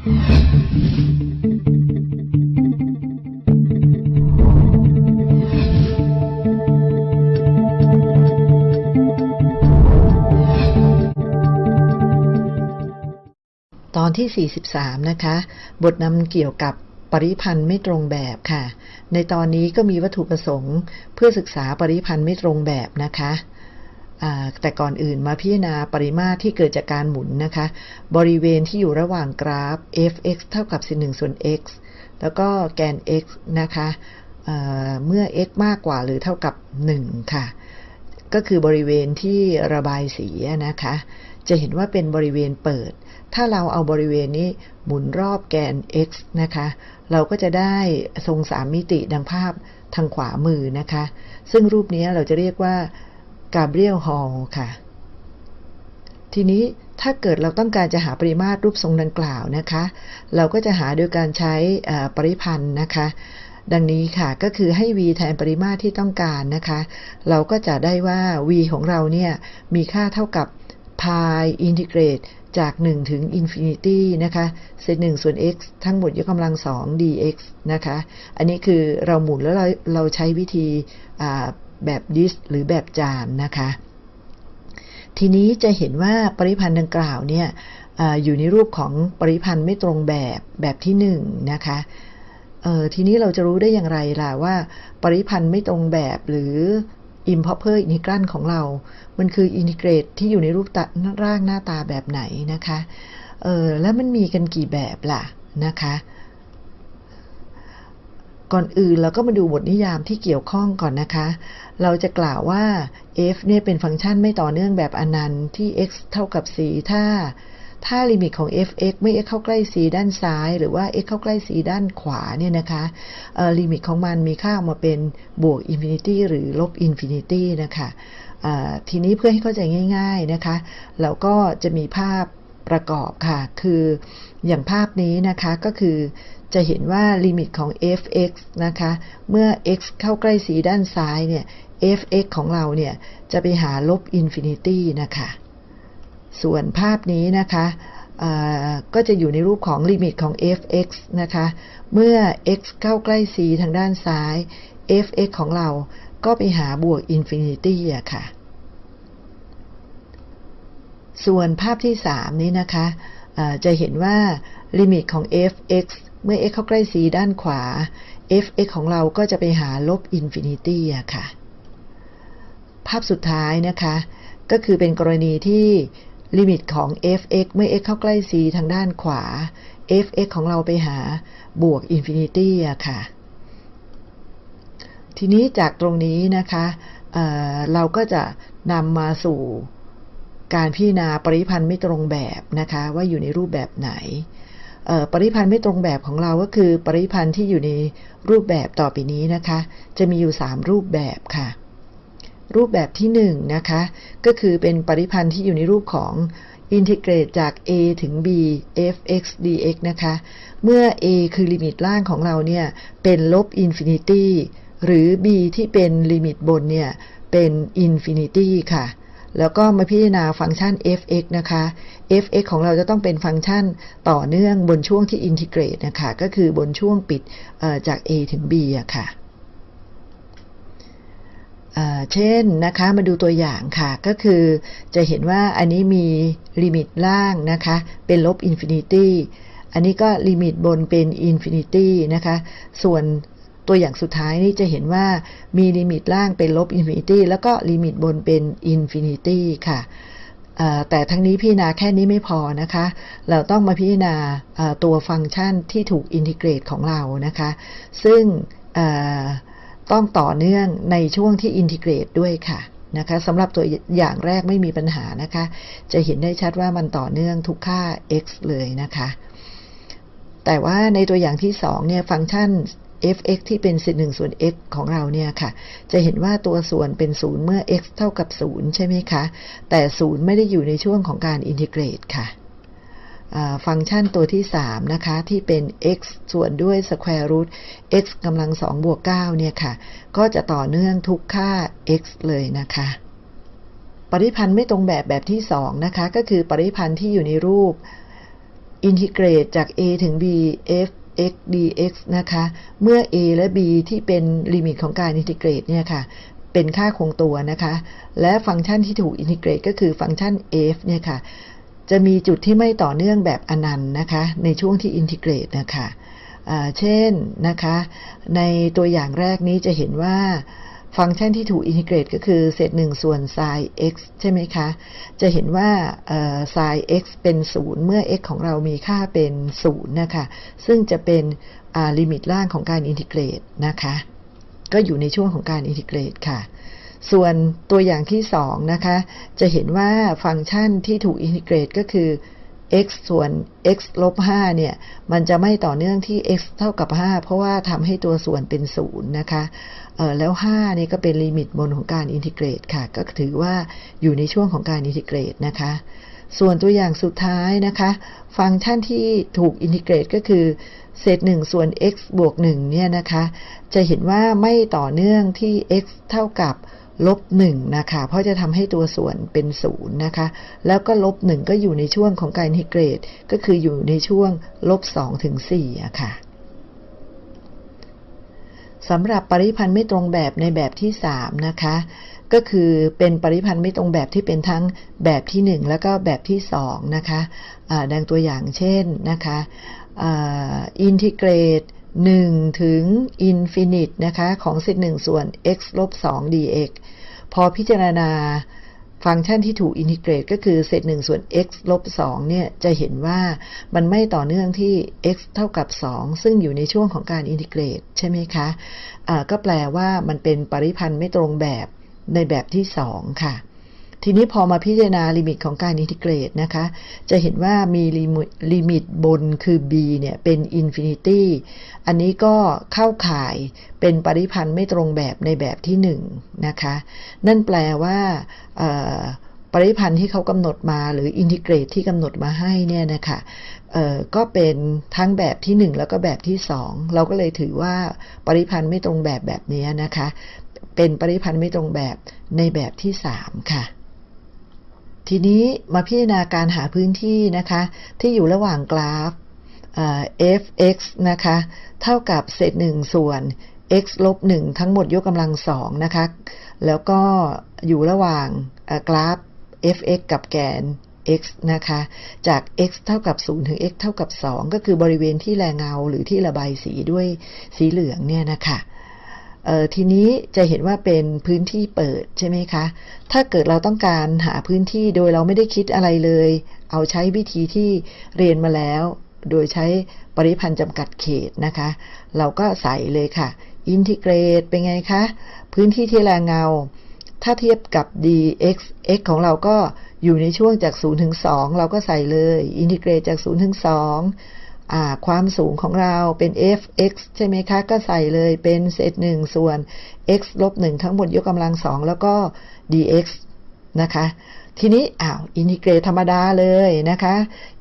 ตอนที่ 43 นะคะ บทนำเกี่ยวกับปริพันธ์ไม่ตรงแบบค่ะ ในตอนนี้ก็มีวัตถุประสงค์ เพื่อศึกษาปริพันธ์ไม่ตรงแบบนะคะ แต่ก่อนอื่นมาพิจารณาปริมาตรที่เกิดจากการหมุนนะคะ บริเวณที่อยู่ระหว่างกราฟ f(x) เท่ากับ1ส่วน x แล้วก็แกน x นะคะเเมื่อ x มากกว่าหรือเท่ากับ 1 ค่ะ ก็คือบริเวณที่ระบายสีนะคะ จะเห็นว่าเป็นบริเวณเปิด ถ้าเราเอาบริเวณนี้หมุนรอบแกน x นะคะ เราก็จะได้ทรงสามมิติดังภาพทางขวามือนะคะ ซึ่งรูปนี้เราจะเรียกว่า กาเบรียลฮอลค่ะ ทีนี้ถ้าเกิดเราต้องการจะหาปริมาตรรูปทรงดังกล่าวนะคะ เราก็จะหาโดยการใช้ปริพันธ์นะคะ ดังนี้ค่ะก็คือให้ v แทนปริมาตรที่ต้องการนะคะ เราก็จะได้ว่า v ของเราเนี่ยมีค่าเท่ากับ pi integrate จาก 1 ถึง infinity นะคะเศษ1ส่วน x ทั้งหมดยกกำลัง 2 dx นะคะ อันนี้คือเราหมุนแล้วเราเราใช้วิธี แบบดิสหรือแบบจานนะคะ ทีนี้จะเห็นว่าปริพันธ์ดังกล่าวเนี่ยออยู่ในรูปของปริพันธ์ไม่ตรงแบบแบบที่1นงนะคะทีนี้เราจะรู้ได้อย่างไรล่ะว่า ปริพันธ์ไม่ตรงแบบหรือ improper integrand ของเรา มันคือ integrate ที่อยู่ในรูปตะร่างหน้าตาแบบไหนนะคะ เออแล้วมันมีกันกี่แบบล่ะนะคะ ก่อนอื่นเราก็มาดูบทนิยามที่เกี่ยวข้องก่อนนะคะ เราจะกล่าวว่า f เนี่ยเป็นฟังก์ชันไม่ต่อเนื่องแบบอนันต์ที่ x เท่ากับ c ถ้า ถ้าลิมิตของ f(x) เมื่อ x เข้าใกล้ c ด้านซ้าย หรือว่า x เข้าใกล้ c ด้านขวาเนี่ยนะคะลิมิตของมันมีค่าออกมาเป็นบวก infinity หรือลบ infinity นะคะทีนี้เพื่อให้เข้าใจง่าย ๆนะคะเราก็จะมีภาพประกอบค่ะ คืออย่างภาพนี้นะคะก็คือ จะเห็นว่าลิมิตของ f(x) นะคะ เมื่อ x เข้าใกล้ c ด้านซ้ายเนี่ย f(x) ของเราเนี่ยจะไปหาลบ infinity นะคะ ส่วนภาพนี้นะคะก็จะอยู่ในรูปของลิมิตของ f(x) นะคะ เมื่อ x เข้าใกล้ c ทางด้านซ้าย f(x) ของเราก็ไปหาบวก infinity อะค่ะ ส่วนภาพที่ 3 นี้นะคะจะเห็นว่าลิมิตของ f(x) เมื่อ x เข้าใกล้ c ด้านขวา f(x) ของเราก็จะไปหาลบ infinity อะค่ะ ภาพสุดท้ายนะคะ ก็คือเป็นกรณีที่ลิมิตของ f(x) เมื่อ x เข้าใกล้ c ทางด้านขวา f(x) ของเราไปหาบวก infinity อะค่ะ ทีนี้จากตรงนี้นะคะเราก็จะนำมาสู่การพิจารณาปริพันธ์ไม่ตรงแบบนะคะ ว่าอยู่ในรูปแบบไหน ปริพันธ์ไม่ตรงแบบของเราก็คือปริพันธ์ที่อยู่ในรูปแบบต่อไปนี้นะคะ จะมีอยู่ 3 รูปแบบค่ะ รูปแบบที่1นะคะก็คือเป็นปริพันธ์ที่อยู่ในรูปของintegrate จาก a ถึง b f(x) dx นะคะ เมื่อ a คือลิมิตล่างของเราเนี่ย เป็นลบ infinity หรือ b ที่เป็นลิมิตบนเนี่ย เป็น infinity ค่ะ แล้วก็มาพิจารณาฟังก์ชัน f(x) นะคะ f(x) ของเราจะต้องเป็นฟังก์ชันต่อเนื่องบนช่วงที่ integrate นะคะ ก็คือบนช่วงปิดจาก a ถึง b อะค่ะเช่นนะคะมาดูตัวอย่างค่ะก็คือจะเห็นว่าอันนี้มีลิมิตล่างนะคะเป็นลบ infinity อันนี้ก็ลิมิตบนเป็น infinity นะคะส่วน ตัวอย่างสุดท้ายนี่จะเห็นว่ามีลิมิตล่างเป็นลบ infinity แล้วก็ลิมิตบนเป็น infinity ค่ะแต่ทั้งนี้พิจารณาแค่นี้ไม่พอนะคะ เราต้องมาพิจารณาตัวฟังก์ชันที่ถูก integrate ของเรานะคะ ซึ่งต้องต่อเนื่องในช่วงที่อินทิเกรตด้วยค่ะนะคะสำหรับตัวอย่างแรกไม่มีปัญหานะคะ จะเห็นได้ชัดว่ามันต่อเนื่องทุกค่า x เลยนะคะ แต่ว่าในตัวอย่างที่2เนี่ยฟังก์ชัน f(x) ที่เป็นสิ1ส่วน x ของเราเนี่ยค่ะ จะเห็นว่าตัวส่วนเป็น 0 เมื่อ x เท่ากับ 0 ใช่ไหมคะ แต่ 0 ไม่ได้อยู่ในช่วงของการอินทิเกรตค่ะฟังก์ชันตัวที่ 3 นะคะ ที่เป็น x ส่วนด้วย square root x กำลัง 2 บวก 9 เนี่ยค่ะ ก็จะต่อเนื่องทุกค่า x เลยนะคะ ปริพันธ์ไม่ตรงแบบแบบที่ 2 นะคะ ก็คือปริพันธ์ที่อยู่ในรูป integrate จาก a ถึง b f x dx นะคะ เมื่อ a และ b ที่เป็นลิมิตของการ integrate เนี่ยค่ะ เป็นค่าคงตัวนะคะ และฟังก์ชันที่ถูก integrate ก็คือฟังก์ชัน f เนี่ยค่ะ จะมีจุดที่ไม่ต่อเนื่องแบบอนันต์นะคะ ในช่วงที่ integrate นะคะเช่นนะคะ ในตัวอย่างแรกนี้จะเห็นว่า ฟังก์ชันที่ถูก integrate ก็คือเศษหนึ่งส่วน sin x ใช่ไหมคะ จะเห็นว่า sin x เป็น 0 เมื่อ x ของเรามีค่าเป็น 0 นะคะ ซึ่งจะเป็นลิมิตล่างของการ integrate นะคะ ก็อยู่ในช่วงของการ integrate ค่ะ ส่วนตัวอย่างที่ 2 นะคะ จะเห็นว่าฟังก์ชันที่ถูกอินทิเกรตก็คือ x ส่วน x ลบ5เนี่ย มันจะไม่ต่อเนื่องที่ x เท่ากับ 5 เพราะว่าทำให้ตัวส่วนเป็น 0 นะคะ แล้ว5นี่ก็เป็นลิมิตบนของการ integrate ค่ะ ก็ถือว่าอยู่ในช่วงของการ integrate นะคะ ส่วนตัวอย่างสุดท้ายนะคะ ฟังก์ชันที่ถูก integrate ก็คือเศษ1ส่วน x บวก1เนี่ยนะคะ จะเห็นว่าไม่ต่อเนื่องที่ x เท่ากับลบหนึ่งนะคะ เพราะจะทำให้ตัวส่วนเป็นศูนย์นะคะ แล้วก็ลบหนึ่งก็อยู่ในช่วงของการอินทิเกรต ก็คืออยู่ในช่วงลบสองถึงสี่อะค่ะ สำหรับปริพันธ์ไม่ตรงแบบในแบบที่ 3 นะคะ ก็คือเป็นปริพันธ์ไม่ตรงแบบที่เป็นทั้งแบบที่ 1 แล้วก็แบบที่ 2 นะคะะดังตัวอย่างเช่นนะคะอินทิเกรต1 ถึง infinity นะคะของเศษ1ส่วน x ลบ2 dx พอพิจารณา ฟังก์ชันที่ถูกอินทิเกรตก็คือเศษ1ส่วน x ลบ2เนี่ยจะเห็นว่ามันไม่ต่อเนื่องที่ x เท่ากับ 2 ซึ่งอยู่ในช่วงของการอินทิเกรตใช่ไหมคะก็แปลว่ามันเป็นปริพันธ์ไม่ตรงแบบในแบบที่ 2 ค่ะ ทีนี้พอมาพิจารณาลิมิตของการอินทิเกรตนะคะ จะเห็นว่ามีลิมิตบนคือ b เนี่ยเป็น infinity อันนี้ก็เข้าข่ายเป็นปริพันธ์ไม่ตรงแบบในแบบที่1นะคะ นั่นแปลว่าปริพันธ์ที่เขากำหนดมาหรืออินทิเกรตที่กำหนดมาให้เนี่ยนะคะก็เป็นทั้งแบบที่ 1 แล้วก็แบบที่ 2 เราก็เลยถือว่าปริพันธ์ไม่ตรงแบบแบบนี้นะคะ เป็นปริพันธ์ไม่ตรงแบบในแบบที่ 3 ค่ะ ทีนี้มาพิจารณาการหาพื้นที่นะคะ ที่อยู่ระหว่างกราฟ f(x) นะคะ เท่ากับเศษหนึ่งส่วน x ลบหนึ่งทั้งหมดยกกำลังสองนะคะ แล้วก็อยู่ระหว่างกราฟ f(x) กับแกน x นะคะ จาก x เท่ากับ 0 ถึง x เท่ากับ 2 ก็คือบริเวณที่แรงเงาหรือที่ระบายสีด้วยสีเหลืองเนี่ยนะคะ ทีนี้จะเห็นว่าเป็นพื้นที่เปิดใช่ไหมคะ ถ้าเกิดเราต้องการหาพื้นที่โดยเราไม่ได้คิดอะไรเลย เอาใช้วิธีที่เรียนมาแล้ว โดยใช้ปริพันธ์จำกัดเขตนะคะ เราก็ใส่เลยค่ะ อินทิเกรตเป็นไงคะ พื้นที่ที่แรงเงา ถ้าเทียบกับ dx x ของเราก็อยู่ในช่วงจาก 0 ถึง 2 เราก็ใส่เลย อินทิเกรตจาก 0 ถึง 2 ความสูงของเราเป็น f(x) ใช่ไหมคะ ก็ใส่เลยเป็นเศษหนึ่งส่วน x ลบหนึ่งทั้งหมดยกกำลังสองแล้วก็ dx นะคะ ทีนี้อ้าวอินทิเกรตธรรมดาเลยนะคะ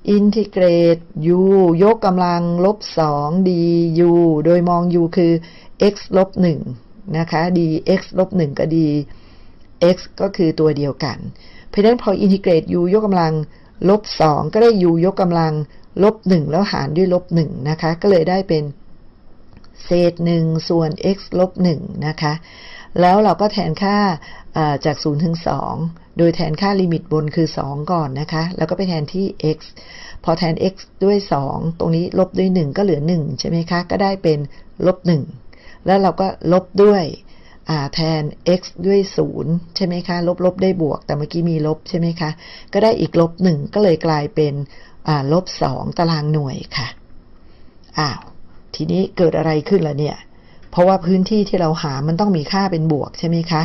อินทิเกรต u ยกกำลังลบสอง du โดยมอง u คือ x ลบหนึ่งนะคะ dx ลบหนึ่งก็ dx ก็คือตัวเดียวกัน เพราะฉะนั้นพออินทิเกรต u ยกกำลังลบสองก็ได้ u ยกกำลัง ลบหนึ่งแล้วหารด้วยลบหนึ่งนะคะ ก็เลยได้เป็นเศษหนึ่งส่วน x ลบหนึ่งนะคะ แล้วเราก็แทนค่าจาก 0 ถึง 2 โดยแทนค่าลิมิตบนคือ 2 ก่อนนะคะ แล้วก็ไปแทนที่ x พอแทน x ด้วย 2 ตรงนี้ลบด้วย 1 ก็เหลือ 1 ใช่ไหมคะ ก็ได้เป็นลบ 1 แล้วเราก็ลบด้วยแทน x ด้วย 0 ใช่ไหมคะ ลบลบได้บวก แต่เมื่อกี้มีลบใช่ไหมคะ ก็ได้อีกลบ 1 ก็เลยกลายเป็น ลบสองตารางหน่วยค่ะ อ้าว ทีนี้เกิดอะไรขึ้นล่ะเนี่ย เพราะว่าพื้นที่ที่เราหามันต้องมีค่าเป็นบวกใช่ไหมคะ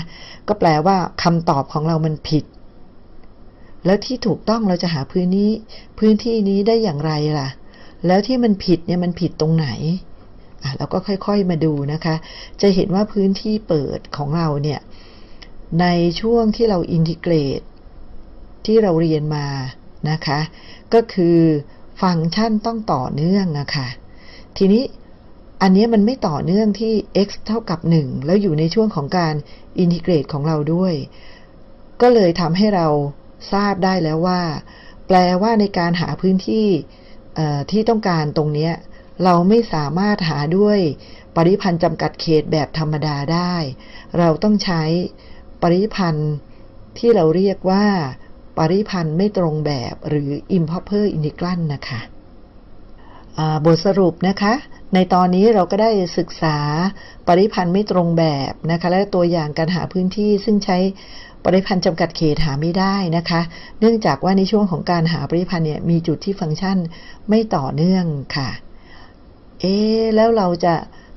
ก็แปลว่าคำตอบของเรามันผิด แล้วที่ถูกต้องเราจะหาพื้นนี้ พื้นที่นี้ได้อย่างไรล่ะ แล้วที่มันผิดเนี่ยมันผิดตรงไหนอะเราก็ค่อยๆมาดูนะคะ จะเห็นว่าพื้นที่เปิดของเราเนี่ย ในช่วงที่เราอินทิเกรตที่เราเรียนมา นะคะ ก็คือฟังก์ชันต้องต่อเนื่องนะคะทีนี้อันนี้มันไม่ต่อเนื่องที่ x เท่ากับ 1 แล้วอยู่ในช่วงของการอินทิเกรตของเราด้วย ก็เลยทำให้เราทราบได้แล้วว่า แปลว่าในการหาพื้นที่ที่ต้องการตรงนี้เราไม่สามารถหาด้วยปริพันธ์จำกัดเขตแบบธรรมดาได้ เราต้องใช้ปริพันธ์ที่เราเรียกว่า ปริพันธ์ไม่ตรงแบบหรือ improper integrand นะคะบทสรุปนะคะ ในตอนนี้เราก็ได้ศึกษาปริพันธ์ไม่ตรงแบบนะคะและตัวอย่างการหาพื้นที่ซึ่งใช้ปริพันธ์จำกัดเขตหาไม่ได้นะคะ เนื่องจากว่าในช่วงของการหาปริพันธ์เนี่ยมีจุดที่ฟังก์ชันไม่ต่อเนื่องค่ะ เอ๊แล้วเราจะ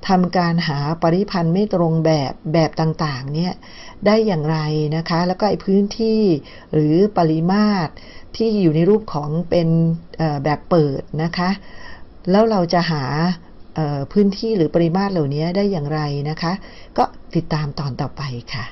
ทำการหาปริพันธ์ไม่ตรงแบบแบบต่างๆเนี่ยได้อย่างไรนะคะ แล้วก็ไอ้พื้นที่หรือปริมาตรที่อยู่ในรูปของเป็นแบบเปิดนะคะ แล้วเราจะหาพื้นที่หรือปริมาตรเหล่านี้ได้อย่างไรนะคะ ก็ติดตามตอนต่อไปค่ะ